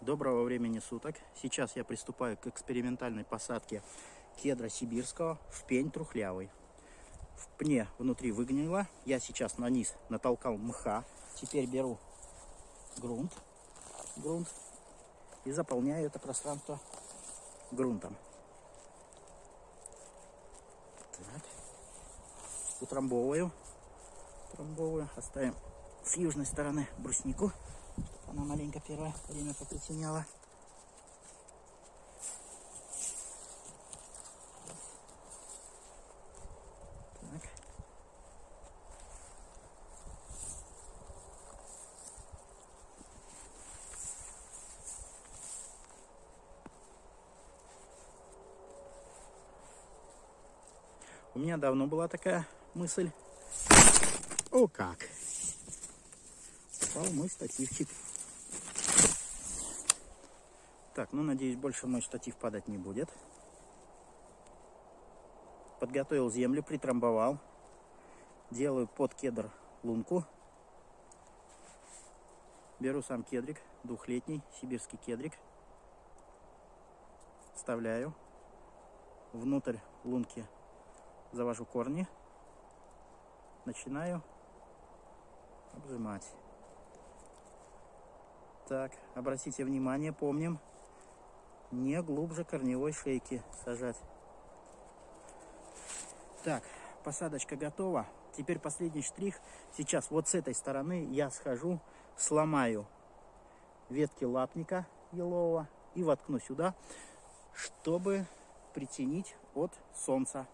Доброго времени суток. Сейчас я приступаю к экспериментальной посадке кедра сибирского в пень трухлявый. В пне внутри выгнило. Я сейчас на низ натолкал мха. Теперь беру грунт, грунт и заполняю это пространство грунтом. Так. Утрамбовываю. Утрамбовываю. Оставим с южной стороны бруснику. Она маленько первое время попритеняла. У меня давно была такая мысль. О как! Попал мой стативчик. Так, ну надеюсь, больше мой штатив падать не будет. Подготовил землю, притрамбовал. Делаю под кедр лунку. Беру сам кедрик, двухлетний сибирский кедрик. Вставляю. Внутрь лунки завожу корни. Начинаю обжимать. Так, обратите внимание, помним, не глубже корневой шейки сажать. Так, посадочка готова. Теперь последний штрих. Сейчас вот с этой стороны я схожу, сломаю ветки лапника елового и воткну сюда, чтобы притянить от солнца